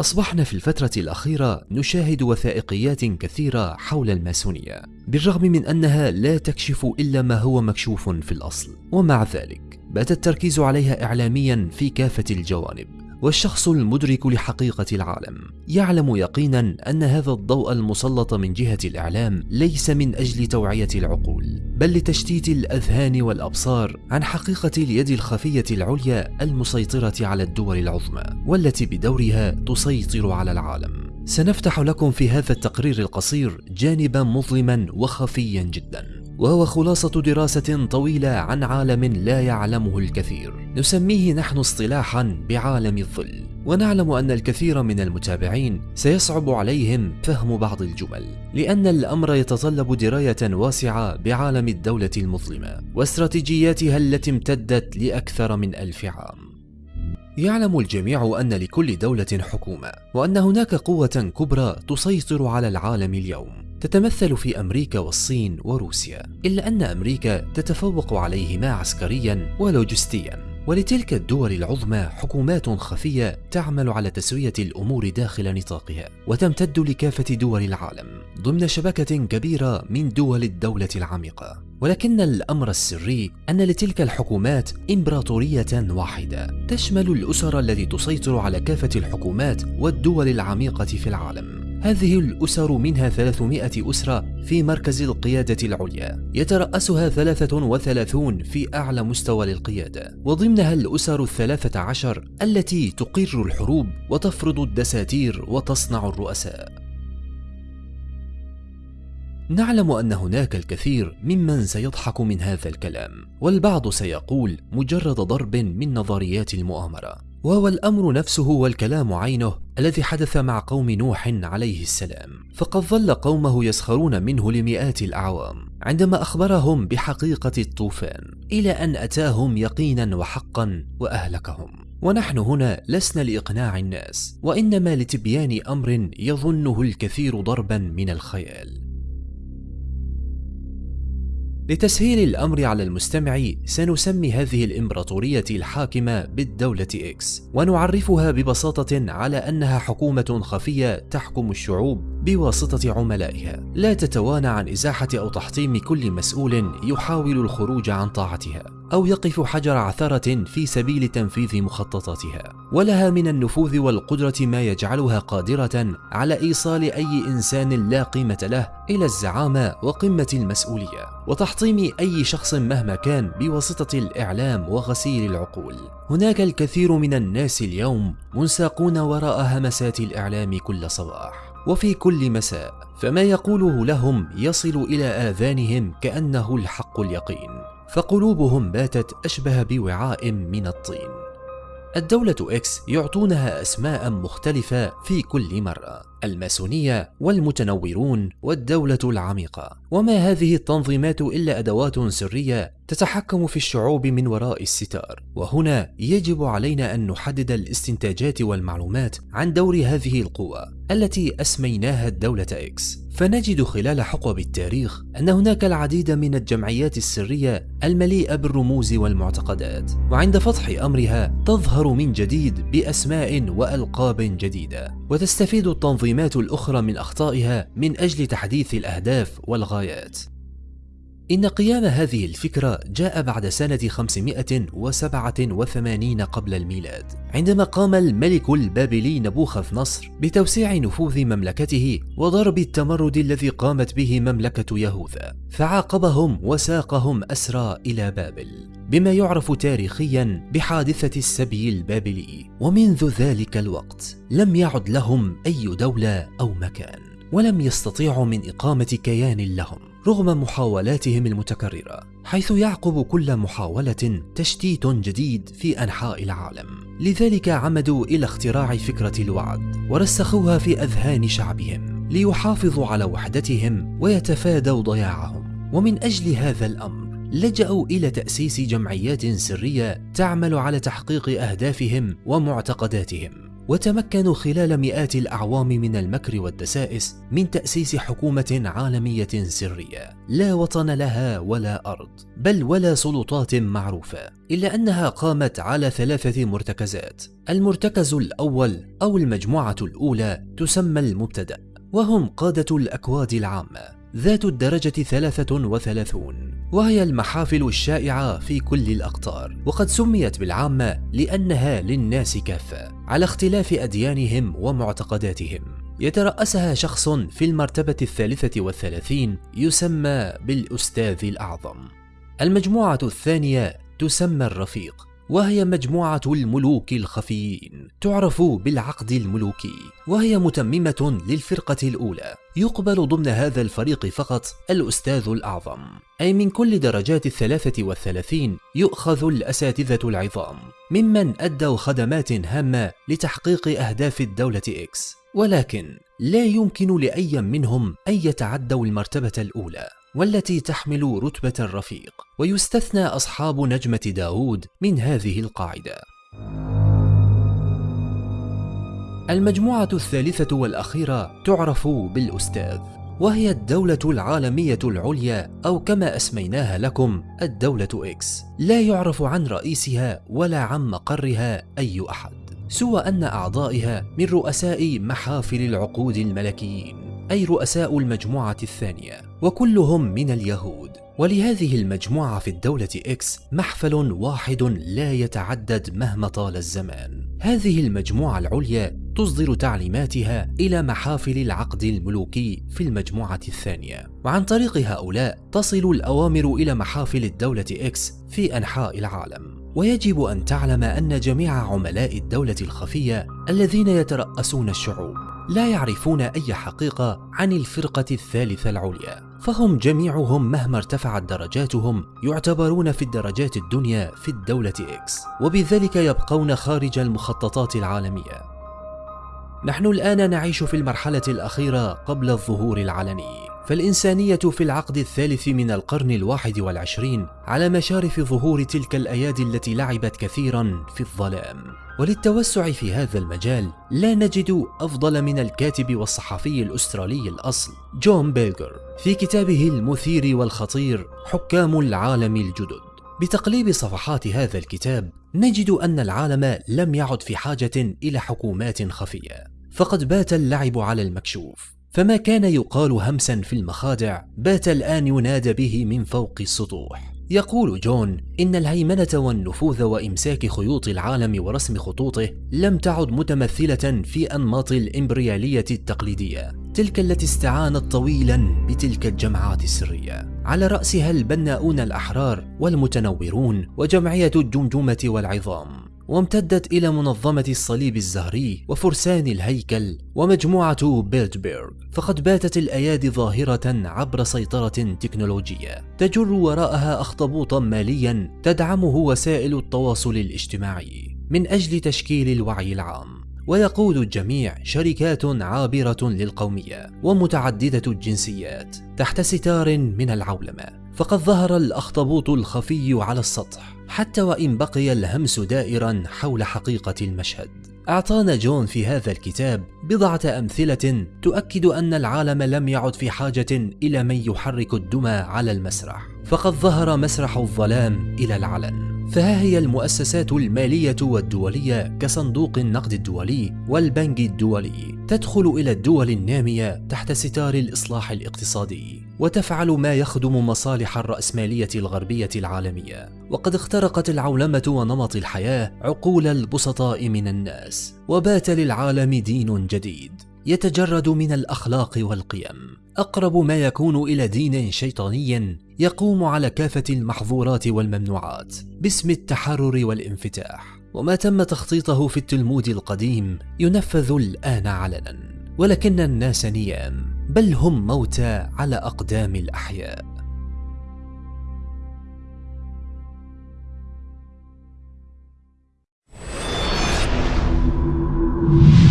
أصبحنا في الفترة الأخيرة نشاهد وثائقيات كثيرة حول الماسونية بالرغم من أنها لا تكشف إلا ما هو مكشوف في الأصل ومع ذلك بات التركيز عليها إعلاميا في كافة الجوانب. والشخص المدرك لحقيقة العالم. يعلم يقينا أن هذا الضوء المسلط من جهة الإعلام ليس من أجل توعية العقول بل لتشتيت الأذهان والأبصار عن حقيقة اليد الخفية العليا المسيطرة على الدول العظمى والتي بدورها تسيطر على العالم. سنفتح لكم في هذا التقرير القصير جانبا مظلما وخفيا جدا. وهو خلاصة دراسة طويلة عن عالم لا يعلمه الكثير. نسميه نحن اصطلاحا بعالم الظل. ونعلم أن الكثير من المتابعين سيصعب عليهم فهم بعض الجمل لأن الأمر يتطلب دراية واسعة بعالم الدولة المظلمة واستراتيجياتها التي امتدت لأكثر من ألف عام. يعلم الجميع أن لكل دولة حكومة وأن هناك قوة كبرى تسيطر على العالم اليوم. تتمثل في أمريكا والصين وروسيا إلا أن أمريكا تتفوق عليهما عسكريا ولوجستيا. ولتلك الدول العظمى حكومات خفية تعمل على تسوية الأمور داخل نطاقها وتمتد لكافة دول العالم ضمن شبكة كبيرة من دول الدولة العميقة. ولكن الأمر السري أن لتلك الحكومات إمبراطورية واحدة تشمل الأسر التي تسيطر على كافة الحكومات والدول العميقة في العالم. هذه الأسر منها 300 أسرة في مركز القيادة العليا. يترأسها 33 في أعلى مستوى للقيادة. وضمنها الأسر الثلاثة عشر التي تقر الحروب وتفرض الدساتير وتصنع الرؤساء. نعلم أن هناك الكثير ممن سيضحك من هذا الكلام والبعض سيقول مجرد ضرب من نظريات المؤامرة. وهو الأمر نفسه والكلام عينه الذي حدث مع قوم نوح عليه السلام. فقد ظل قومه يسخرون منه لمئات الأعوام عندما أخبرهم بحقيقة الطوفان إلى أن أتاهم يقينا وحقا وأهلكهم. ونحن هنا لسنا لإقناع الناس وإنما لتبيان أمر يظنه الكثير ضربا من الخيال. لتسهيل الأمر على المستمع سنسمي هذه الإمبراطورية الحاكمة بالدولة إكس ونعرفها ببساطة على أنها حكومة خفية تحكم الشعوب. بواسطة عملائها. لا تتوانى عن إزاحة أو تحطيم كل مسؤول يحاول الخروج عن طاعتها أو يقف حجر عثرة في سبيل تنفيذ مخططاتها. ولها من النفوذ والقدرة ما يجعلها قادرة على إيصال أي إنسان لا قيمة له إلى الزعامة وقمة المسؤولية وتحطيم أي شخص مهما كان بواسطة الإعلام وغسيل العقول. هناك الكثير من الناس اليوم منساقون وراء همسات الإعلام كل صباح. وفي كل مساء فما يقوله لهم يصل إلى آذانهم كأنه الحق اليقين فقلوبهم باتت أشبه بوعاء من الطين. الدولة X يعطونها أسماء مختلفة في كل مرة. الماسونية والمتنورون والدولة العميقة. وما هذه التنظيمات إلا أدوات سرية تتحكم في الشعوب من وراء الستار. وهنا يجب علينا أن نحدد الاستنتاجات والمعلومات عن دور هذه القوى التي أسميناها الدولة X فنجد خلال حقب التاريخ أن هناك العديد من الجمعيات السرية المليئة بالرموز والمعتقدات. وعند فتح أمرها تظهر من جديد بأسماء وألقاب جديدة. وتستفيد التنظيمات الأخرى من أخطائها من أجل تحديث الأهداف والغايات. إن قيام هذه الفكرة جاء بعد سنة 587 قبل الميلاد عندما قام الملك البابلي نبوخذ نصر بتوسيع نفوذ مملكته وضرب التمرد الذي قامت به مملكة يهوذا فعاقبهم وساقهم أسرى إلى بابل بما يعرف تاريخيا بحادثة السبي البابلي ومنذ ذلك الوقت لم يعد لهم أي دولة أو مكان ولم يستطيعوا من إقامة كيان لهم. رغم محاولاتهم المتكررة حيث يعقب كل محاولة تشتيت جديد في أنحاء العالم. لذلك عمدوا إلى اختراع فكرة الوعد ورسخوها في أذهان شعبهم ليحافظوا على وحدتهم ويتفادوا ضياعهم. ومن أجل هذا الأمر لجأوا إلى تأسيس جمعيات سرية تعمل على تحقيق أهدافهم ومعتقداتهم. وتمكنوا خلال مئات الأعوام من المكر والدسائس من تأسيس حكومة عالمية سرية. لا وطن لها ولا أرض بل ولا سلطات معروفة إلا أنها قامت على ثلاثة مرتكزات. المرتكز الأول أو المجموعة الأولى تسمى المبتدأ وهم قادة الأكواد العامة. ذات الدرجة 33 وهي المحافل الشائعة في كل الأقطار وقد سميت بالعامة لأنها للناس كافة على اختلاف أديانهم ومعتقداتهم. يترأسها شخص في المرتبة الثالثة والثلاثين يسمى بالأستاذ الأعظم. المجموعة الثانية تسمى الرفيق. وهي مجموعة الملوك الخفيين تعرف بالعقد الملوكي وهي متممة للفرقة الأولى. يقبل ضمن هذا الفريق فقط الأستاذ الأعظم. أي من كل درجات الثلاثة والثلاثين يؤخذ الأساتذة العظام. ممن أدوا خدمات هامة لتحقيق أهداف الدولة إكس. ولكن لا يمكن لأي منهم أن يتعدوا المرتبة الأولى. والتي تحمل رتبة الرفيق ويستثنى أصحاب نجمة داود من هذه القاعدة. المجموعة الثالثة والأخيرة تعرف بالأستاذ وهي الدولة العالمية العليا أو كما أسميناها لكم الدولة إكس. لا يعرف عن رئيسها ولا عن مقرها أي أحد سوى أن أعضائها من رؤساء محافل العقود الملكيين أي رؤساء المجموعة الثانية. وكلهم من اليهود. ولهذه المجموعة في الدولة إكس محفل واحد لا يتعدد مهما طال الزمان. هذه المجموعة العليا تصدر تعليماتها إلى محافل العقد الملوكي في المجموعة الثانية. وعن طريق هؤلاء تصل الأوامر إلى محافل الدولة إكس في أنحاء العالم. ويجب أن تعلم أن جميع عملاء الدولة الخفية الذين يترأسون الشعوب لا يعرفون أي حقيقة عن الفرقة الثالثة العليا. فهم جميعهم مهما ارتفعت درجاتهم يعتبرون في الدرجات الدنيا في الدولة إكس وبذلك يبقون خارج المخططات العالمية. نحن الآن نعيش في المرحلة الأخيرة قبل الظهور العلني. فالإنسانية في العقد الثالث من القرن الواحد والعشرين على مشارف ظهور تلك الأيادي التي لعبت كثيرا في الظلام. وللتوسع في هذا المجال لا نجد أفضل من الكاتب والصحفي الأسترالي الأصل جون بيلجر. في كتابه المثير والخطير حكام العالم الجدد. بتقليب صفحات هذا الكتاب نجد أن العالم لم يعد في حاجة إلى حكومات خفية. فقد بات اللعب على المكشوف. فما كان يقال همسا في المخادع بات الآن ينادى به من فوق السطوح. يقول جون إن الهيمنة والنفوذ وإمساك خيوط العالم ورسم خطوطه لم تعد متمثلة في أنماط الإمبريالية التقليدية. تلك التي استعانت طويلا بتلك الجماعات السرية. على رأسها البناؤون الأحرار والمتنورون وجمعية الجمجمة والعظام. وامتدت إلى منظمة الصليب الزهري وفرسان الهيكل ومجموعة بيرتبيرغ فقد باتت الأيادي ظاهرة عبر سيطرة تكنولوجية تجر وراءها أخطبوطا ماليا تدعمه وسائل التواصل الاجتماعي من أجل تشكيل الوعي العام. ويقود الجميع شركات عابرة للقومية ومتعددة الجنسيات تحت ستار من العولمة فقد ظهر الأخطبوط الخفي على السطح. حتى وإن بقي الهمس دائرا حول حقيقة المشهد. أعطانا جون في هذا الكتاب بضعة أمثلة تؤكد أن العالم لم يعد في حاجة إلى من يحرك الدمى على المسرح فقد ظهر مسرح الظلام إلى العلن. فها هي المؤسسات المالية والدولية كصندوق النقد الدولي والبنك الدولي تدخل إلى الدول النامية تحت ستار الإصلاح الاقتصادي وتفعل ما يخدم مصالح الرأسمالية الغربية العالمية. وقد اخترقت العولمة ونمط الحياة عقول البسطاء من الناس وبات للعالم دين جديد. يتجرد من الأخلاق والقيم. أقرب ما يكون إلى دين شيطاني يقوم على كافة المحظورات والممنوعات باسم التحرر والانفتاح. وما تم تخطيطه في التلمود القديم ينفذ الآن علنا. ولكن الناس نيام بل هم موتى على أقدام الأحياء. you